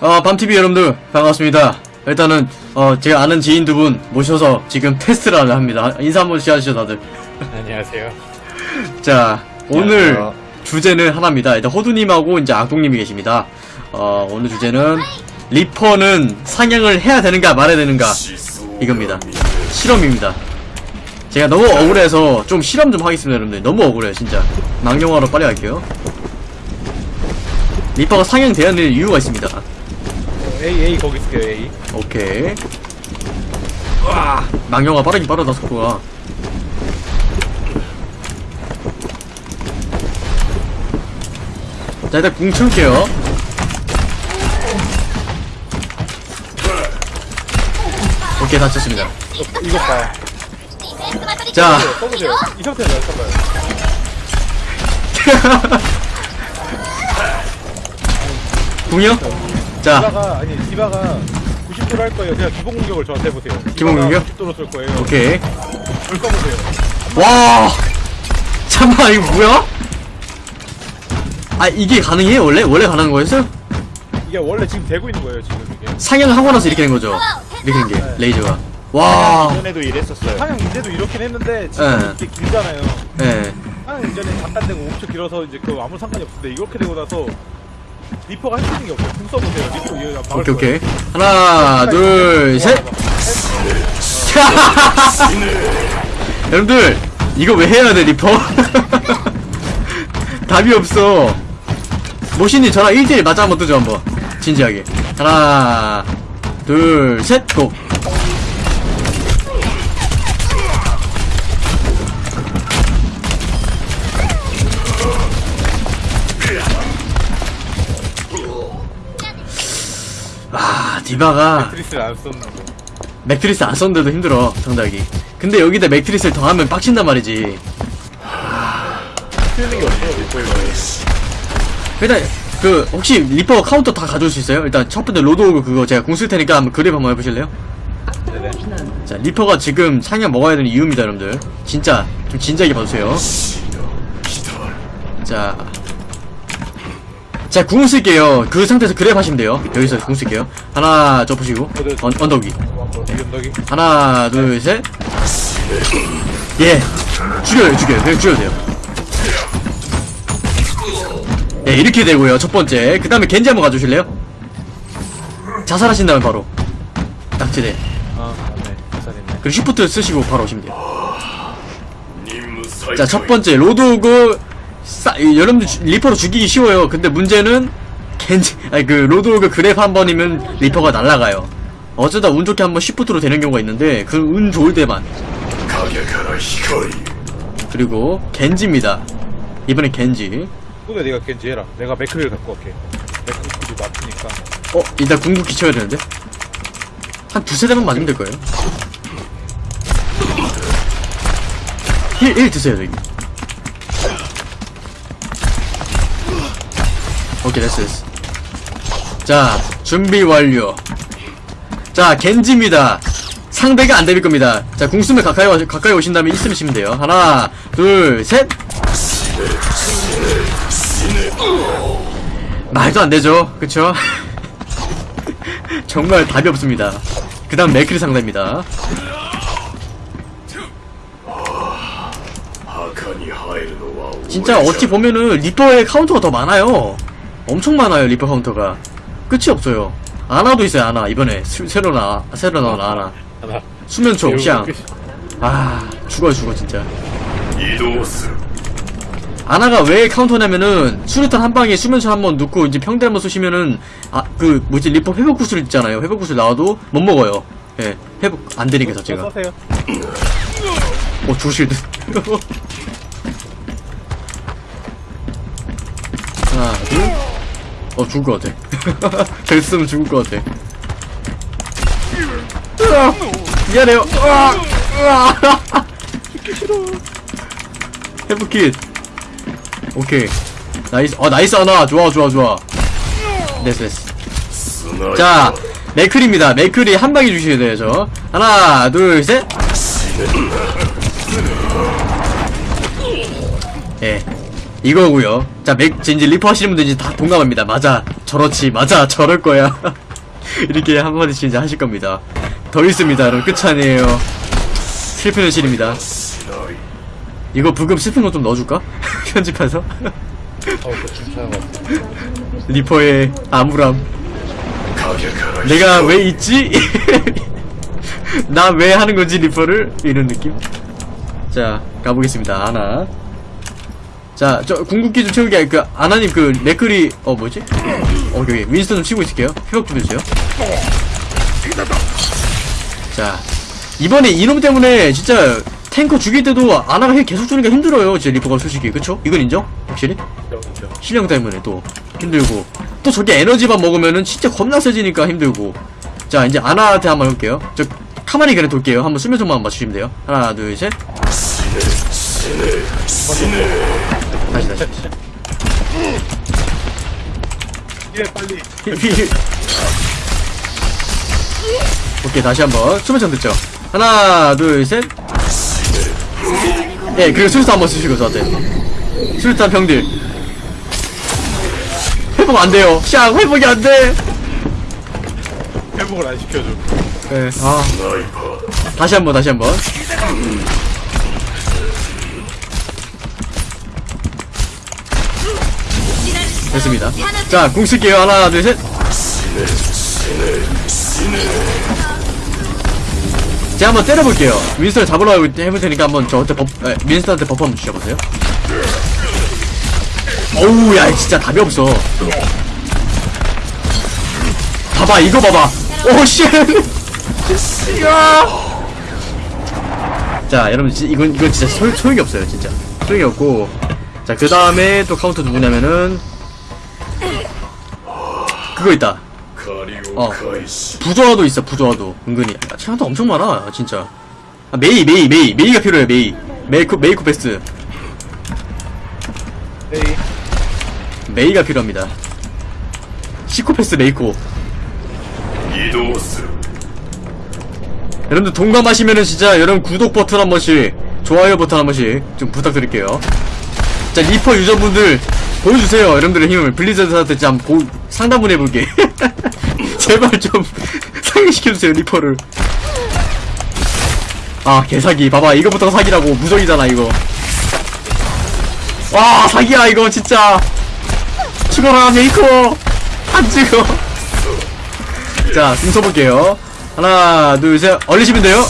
어, 밤TV 여러분들, 반갑습니다. 일단은, 어, 제가 아는 지인 두 분 모셔서 지금 테스트를 합니다. 인사 한 번 씩 하시죠, 다들. 안녕하세요. 자, 오늘 안녕하세요. 주제는 하나입니다. 일단 호두님하고 이제 악동님이 계십니다. 어, 오늘 주제는 리퍼는 상향을 해야 되는가 말아야 되는가 이겁니다. 실험입니다. 제가 너무 억울해서 좀 실험 좀 하겠습니다, 여러분들. 너무 억울해요, 진짜. 망령화로 빨리 갈게요. 리퍼가 상향돼야 되는 이유가 있습니다. A A 거기 있을게요 A. 오케이. 와, 망령화 빠르긴 빠르다, 속도가. 자, 일단 궁 치울게요. 오케이, 다 쳤습니다. 어, 이것 봐. 자, 써보세요. 이잘 써봐요. 궁이요? 자, 디바가 아니 디바가 90도로 할 거예요. 그냥 기본 공격을 저한테 해보세요. 기본 공격? 90도로 쏠 거예요. 오케이. 불 꺼보세요. 와! 잠깐만, 이거 뭐야? 아, 이게 가능해요, 원래? 원래 가능한 거였어요? 이게 원래 지금 되고 있는 거예요 지금 이게. 상향을 하고 나서 이렇게 된 거죠? 이렇게 된 게, 레이저가. 와, 이전에도 이랬었어요. 상향 이제도 이렇긴 했는데 지금 네. 이게 길잖아요. 예. 상향 이전에 잠깐 되고 엄청 길어서 이제 그 아무 상관이 없는데 이렇게 되고 나서 리퍼가 할 수 있는 게 없어요. 궁 써보세요. 리퍼 막을 오케이, 오케이. 하나, 둘, 셋! 여러분들, 이거 왜 해야 돼, 리퍼? 답이 없어. 모신님, 저랑 1대1 맞다이 한번 뜨죠, 한번. 진지하게. 하나, 둘, 셋, go! 디바가 matrix를 안 썼는데. 맥트리스 안 썼는데도 힘들어, 정답이. 근데 여기다 matrix를 더하면 빡친단 말이지. 쓰는 게. 일단, 그, 혹시 리퍼 카운터 다 가져올 수 있어요? 일단 첫 번째 로드호그 그거 제가 궁쓸 테니까 한번 grab 한번 해보실래요? 네네. 자, 리퍼가 지금 상향 먹어야 되는 이유입니다, 여러분들. 진짜, 좀 진지하게 봐주세요. 자. 자, 궁 쓸게요. 그 상태에서 그랩 하시면 돼요. 여기서 궁 쓸게요. 하나, 저 보시고. 언, 언덕 위. 하나, 둘, 셋. 예. 죽여요, 죽여요. 그냥 죽여도 돼요. 예, 이렇게 되고요. 첫 번째. 그 다음에 겐지 한번 가주실래요? 자살하신 다음에 바로. 딱지대. 아. 부산했네. 그리고 쉬프트 쓰시고 바로 오시면 돼요. 자, 첫 번째. 로드호그, 싸, 이, 여러분들 주- 리퍼로 죽이기 쉬워요. 근데 문제는, 겐지, 아니, 그, 로드호그 grab 한 번이면 리퍼가 날아가요. 어쩌다 운 좋게 한번 shift로 되는 경우가 있는데, 그 운 좋을 때만. 그리고, 겐지입니다. 이번엔 겐지. 근데 내가 겐지 해라. 내가 맥크리를 갖고 갈게. 맥크리 맞으니까. 어, 일단 궁극기 쳐야 되는데? 한 두세 대만 맞으면 될 거예요. 힐, 1 드세요, 여기. 오케이, 됐어, 됐어. 자, 준비 완료. 자, 겐지입니다. 상대가 안 데빌 겁니다. 자, 궁수면 가까이, 와, 가까이 오신 다음에 있으면 치면 돼요. 하나, 둘, 셋! 말도 안 되죠. 그쵸? 정말 답이 없습니다. 그 다음 맥크리 상대입니다. 진짜 어찌 보면은 리퍼의 카운터가 더 많아요. 엄청 많아요, 리퍼 카운터가. 끝이 없어요. 아나도 있어요, 아나. 이번에 수- 새로 나, 새로 나온 아나. 하나. 수면총, 샹. 아, 죽어요, 죽어, 진짜. 아나가 왜 카운터냐면은 수류탄 한 방에 수면총 한번 넣고 이제 평타 한 번 쏘시면은 아 그 뭐지 리퍼 회복 구슬 있잖아요 회복 구슬 나와도 못 먹어요 예 회복 안 되니까 자체가. 어 조실드 하나 둘 어 죽을 것 같아. 됐으면 죽을 것 같아. 으아, 미안해요. 으아, 으아. 회복킷 오케이. Nice. 어 nice 하나. 좋아 좋아 좋아. 됐어 됐어. 자 맥크리입니다. 맥크리 한 방에 주셔야 돼요 저. 하나 둘셋. 예 이거고요. 자 맥, 이제 리퍼 하시는 분들 이제 다 동감합니다. 맞아 저렇지 맞아 저럴 거야. 이렇게 한마디씩 이제 하실 겁니다. 더 있습니다 여러분. 끝이 아니에요. 슬픈 현실입니다. 이거 부금 슬픈 거 좀 넣어줄까? 편집해서? 리퍼의 암울함. 내가 왜 있지? 나 왜 하는 건지 리퍼를? 이런 느낌? 자 가보겠습니다. 아나 자 저 궁극기 좀 채우기 그 아나님 그 맥클이 어 뭐지? 어 여기 윈스턴 좀 치고 있을게요. 회복 좀 해주세요. 자 이번에 이놈 때문에 진짜 탱커 죽일 때도 아나가 heal 계속 주니까 힘들어요 진짜 리퍼가 솔직히. 그쵸? 이건 인정? 확실히? 실력 때문에 또 힘들고. 또 저게 에너지만 먹으면은 진짜 겁나 세지니까 힘들고. 자 이제 아나한테 한번 해볼게요. 저 가만히 그냥 돌게요. 한번 수면총만 맞추시면 돼요. 하나 둘 셋 다시 다시 예, 빨리. 오케이 다시 한번 수면총 듣죠 하나 둘셋 예 그리고 술수 한번 쓰시고 저한테 술탄 병들 회복 안 돼요 샹 회복이 안돼 회복을 안 시켜줘. 네, 아. 다시 한 번, 다시 한 번. 됐습니다. 자, 궁 쓸게요. 하나, 둘, 셋. 제가 한번 때려볼게요. 윈스턴 잡으려고 해볼 테니까 한번 저한테 버, 에, 윈스턴한테 buff 한번 주셔보세요. 어우, 야, 진짜 답이 없어. 봐봐, 이거 봐봐. 오, 씨. 야! 자, 여러분, 지, 이건, 이건 진짜 소, 소용이 없어요, 진짜. 소용이 없고. 자, 그 다음에 또 카운터 누구냐면은. 그거 있다. 어. 부조화도 있어, 부조화도. 은근히. 야, 체한도 엄청 많아, 진짜. 아, 메이, 메이, 메이. 메이가 필요해, 메이. 메이쿠, 메이쿠 베스트. 에이, 메이가 필요합니다. 사이코패스 메이코. 여러분들 동감하시면은 진짜 여러분 구독 버튼 한 번씩 좋아요 버튼 한 번씩 좀 부탁드릴게요 자 리퍼 유저분들 보여주세요 여러분들의 힘을 블리자드한테 좀 보, 상담을 해볼게 제발 좀 상기시켜주세요 리퍼를 아 개사기 봐봐 이거부터 사기라고 무적이잖아 이거 와 사기야 이거 진짜 죽어라 메이커 안 죽어 자, 궁 써볼게요. 하나, 둘, 셋. 얼리시면 돼요.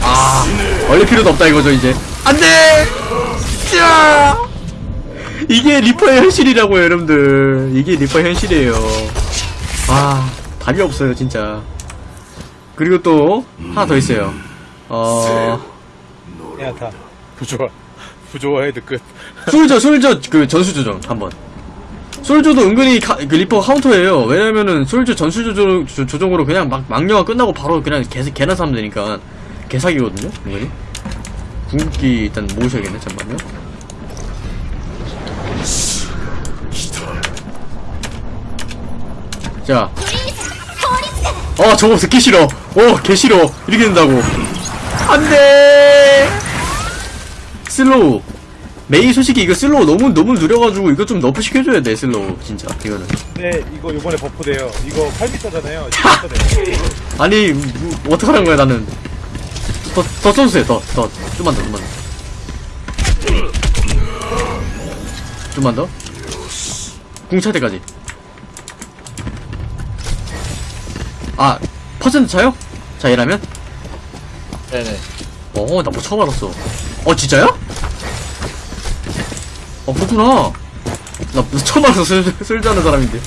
아, 얼릴 필요도 없다 이거죠, 이제. 안 돼! 자! 이게 리퍼의 현실이라고요, 여러분들. 이게 리퍼의 현실이에요. 아, 답이 없어요, 진짜. 그리고 또, 하나 더 있어요. 어, 야타. 부조화. 부조화 head 끝. 솔저, 솔저, 그, 전술 조준경, 한번. 솔저도 은근히 카, 그 리퍼 카운터예요. 왜냐면은 솔저 전술 조준, 조, 조준으로 그냥 막, 망령화 끝나고 바로 그냥 개, 개난사면 되니까. 개사기거든요, 은근히. 궁극기 일단 모으셔야겠네, 잠깐만요. 자. 어, 저거 듣기 싫어. 어, 개 싫어. 이렇게 된다고. 안 돼! Slow. 메이 솔직히 이거 slow 너무 너무 느려가지고 이거 좀 nerf 시켜줘야 돼 slow 진짜 이거는 네, 이거 요번에 buff 돼요. 이거 8m잖아요. 10m네. 아니 뭐, 어떡하는 거야 나는 더 더 써주세요 더 더 좀만 더 좀만 더 좀만 더 궁 찰 때까지 아 퍼센트 차요? 자 이라면? 네네. 어나 뭐 처음 알았어. 어 진짜요? 어 그렇구나. 나 처음 알았어 쓸, 쓸줄 아는 사람인데.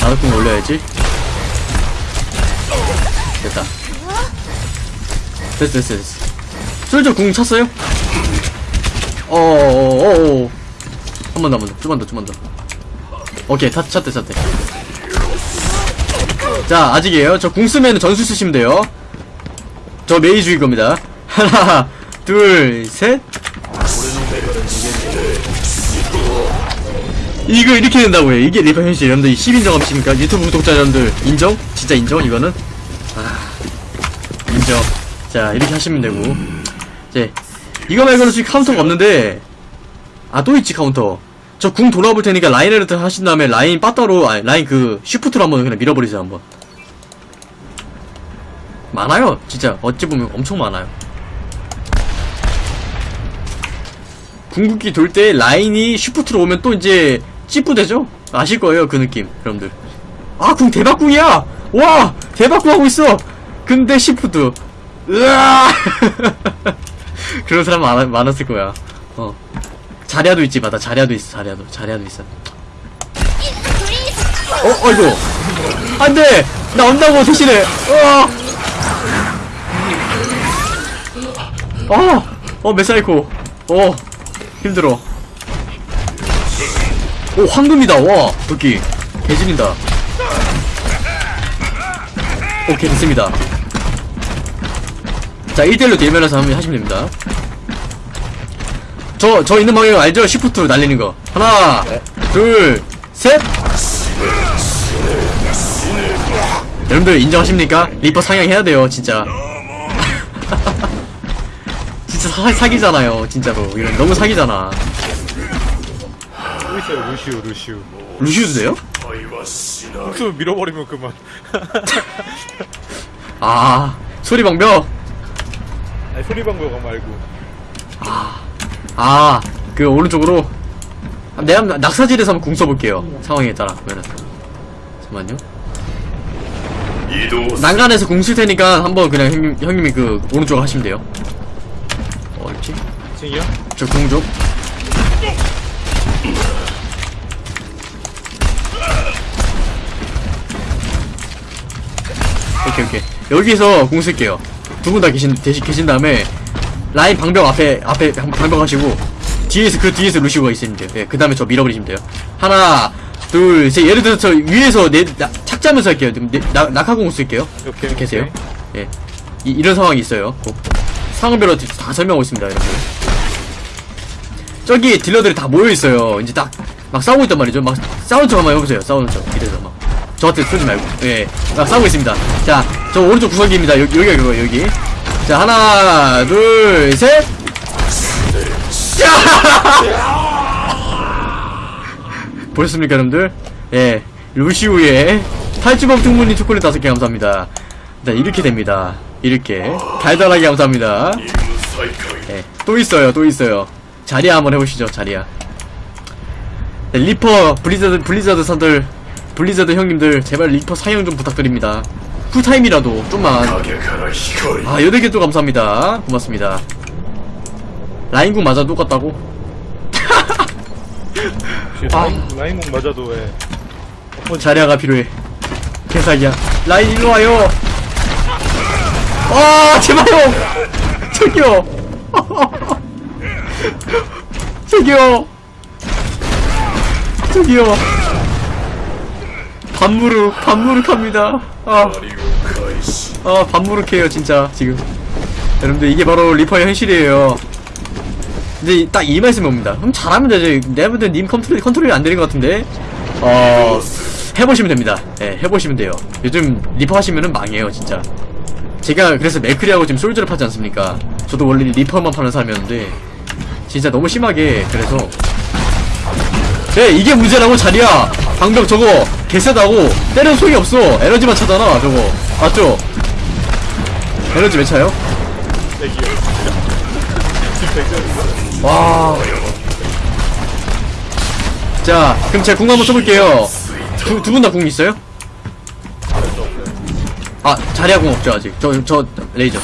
나도 좀 올려야지. 됐다. 됐어 됐어 됐어. 솔저 궁 찼어요? 어어어어 한 번 더 한 번 더. 좀만 더 좀만 더. 오케이 찼, 찼대 찼대 자 아직이에요 저 궁 쓰면 전술 쓰시면 돼요 저 메이 죽일 겁니다 하나 둘셋 이거 이렇게 된다고요 이게 리퍼 현실 여러분들 10인정 하십니까 유튜브 구독자 여러분들 인정? 진짜 인정 이거는? 아 인정 자 이렇게 하시면 되고 이제 이거 말고는 지금 카운터가 없는데 아, 또 있지, 카운터. 저 궁 돌아볼 테니까 라인하르트 하신 다음에 라인 빠따로, 아니, 라인 그, shift로 한번 그냥 밀어버리세요, 한번. 많아요, 진짜. 어찌 보면 엄청 많아요. 궁극기 돌 때 라인이 shift로 오면 또 이제, 찌뿌되죠? 아실 거예요, 그 느낌, 여러분들. 아, 궁 대박궁이야! 와! 대박궁 하고 있어! 근데 shift. 으아! 그런 사람 많, 많았을 거야. 어. 자리아도 있지, 맞아. 자리아도 있어, 자리아도. 자리아도 있어. 어, 어이구. 안 돼! 나 온다고, 대신에! 어! 어! 어, 메사이코. 어, 힘들어. 오, 황금이다, 와! 여기. 개질인다. 오케이, 됐습니다. 자, 1대1로 대면해서 한번 하시면 됩니다. 저, 저 있는 방향 알죠? 시프트로 날리는 거. 하나, 둘, 셋! 여러분들 인정하십니까? 리퍼 상향해야 돼요, 진짜. 진짜 사, 사기잖아요, 진짜로. 이런 너무 사기잖아. 또 있어요 루시우 루시우 루시우도 돼요? 복수 밀어버리면 그만 아, 소리방벽. 아니 소리방법가 말고 아, 그 오른쪽으로. 아, 내가 한번 낙사질에서 한번 궁 써볼게요. 상황에 따라. 그러면. 잠깐만요. 난간에서 궁 쓸 테니까 한번 그냥 형님, 형님이 그 오른쪽으로 하시면 돼요. 어딨지? 징이요? 저궁 좀. 오케이 오케이. 여기서 궁 쓸게요. 두 분 다 계신 대신 계신 다음에 라인 방벽 앞에 앞에 방- 방벽 하시고 뒤에서 그 뒤에서 루시오가 있으면 돼요. 예, 그 다음에 저 밀어버리시면 돼요. 하나 둘셋. 예를 들어서 저 위에서 내 나, 착지하면서 할게요. 네, 나, 낙하공 쓸게요. 오케이. 계세요? 예. 이, 이런 상황이 있어요. 꼭. 상황별로 다 설명하고 있습니다 여러분 저기 딜러들이 다 모여있어요. 이제 딱 막 싸우고 있단 말이죠. 막 싸우는 척 한번 해보세요. 싸우는 척. 이래서 막 저한테 쏘지 말고. 예막 싸우고 있습니다. 자 저 오른쪽 구석입니다. 여기 여기가 그거 여기. 자 하나 둘셋. 보셨습니까 여러분들? 예. 루시우의 탈주범 충분히 초콜릿 다섯 개 감사합니다. 자 이렇게 됩니다 이렇게 달달하게 감사합니다 예, 또 있어요, 또 있어요. 자리야 한번 해보시죠, 자리야. 네, 리퍼, 블리자드, 블리자드 사들, 블리자드 형님들, 제발 리퍼 상향 좀 부탁드립니다. cool time이라도, 좀만. 아, 여덟 개 또 감사합니다. 고맙습니다. 라인궁 맞아 똑같다고? 아. 라인, 라인목 맞아도 예. 자리아가 필요해. 개사기야. 라인 일로 와요. 아, 제발요. 저기요. 저기요. 저기요. 반무르, 반무르합니다. 아, 아, 반무르해요, 진짜, 지금. 여러분들, 이게 바로 리퍼의 현실이에요. 이제 딱 이 말씀이 옵니다. 그럼 잘하면 되죠. 볼때 님 컨트롤, 컨트롤이 안 되는 것 같은데. 어, 해보시면 됩니다. 예, 해보시면 돼요. 요즘 리퍼 하시면은 망해요, 진짜. 제가 그래서 맥크리하고 지금 솔저를 파지 않습니까? 저도 원래 리퍼만 파는 사람이었는데, 진짜 너무 심하게, 그래서. 네, 이게 문제라고, 자리야! 방벽 저거, 개쎄다고, 때려도 소용이 없어! 에너지만 차잖아, 저거. 맞죠? 에너지 왜 차요? 와. 자, 그럼 제가 궁 한번 써볼게요. 두, 두분다 궁 있어요? 아, 자리야 궁 없죠, 아직. 저, 저, 레이저.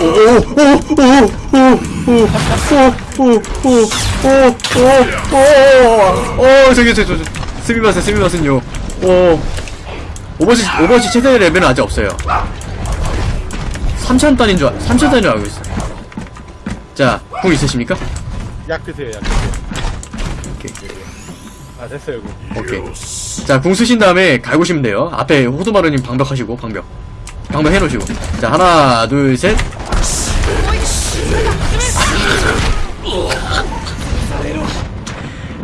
오, 오, 오, 오, 오, 오, 오, 오, 오, 오, 오, 오, 저기, 저, 저, 저, 스미마센, 스미마센요. 오, 오버워치, 오버워치 최대 레벨은 아직 없어요. 3,000단인 줄, 알- 3,000단인 줄 알고 있어요. 자, 궁 있으십니까? 약 드세요 약 드세요 오케이. 아 됐어요 이거 오케이. 자, 궁 쓰신 다음에 갈고시면 돼요. 앞에 호두마루님 방벽 하시고, 방벽. 방벽 해놓으시고. 자, 하나, 둘, 셋.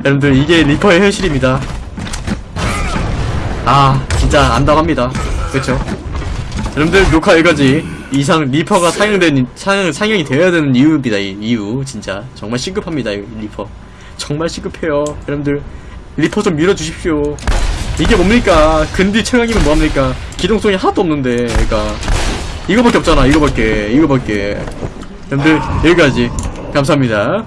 여러분들, 이게 리퍼의 현실입니다. 아, 진짜 암담합니다. 그쵸? 여러분들, 녹화 여기까지. 이상 리퍼가 상향된, 상향, 상향이 되어야 되는 이유입니다, 이 이유. 진짜. 정말 시급합니다, 이 리퍼. 정말 시급해요 여러분들 리퍼 좀 밀어주십시오. 이게 뭡니까? 근딜 최강이면 뭐합니까? 기동성이 하나도 없는데 그러니까. 이거밖에 없잖아 이거밖에 이거밖에. 여러분들 여기까지. 감사합니다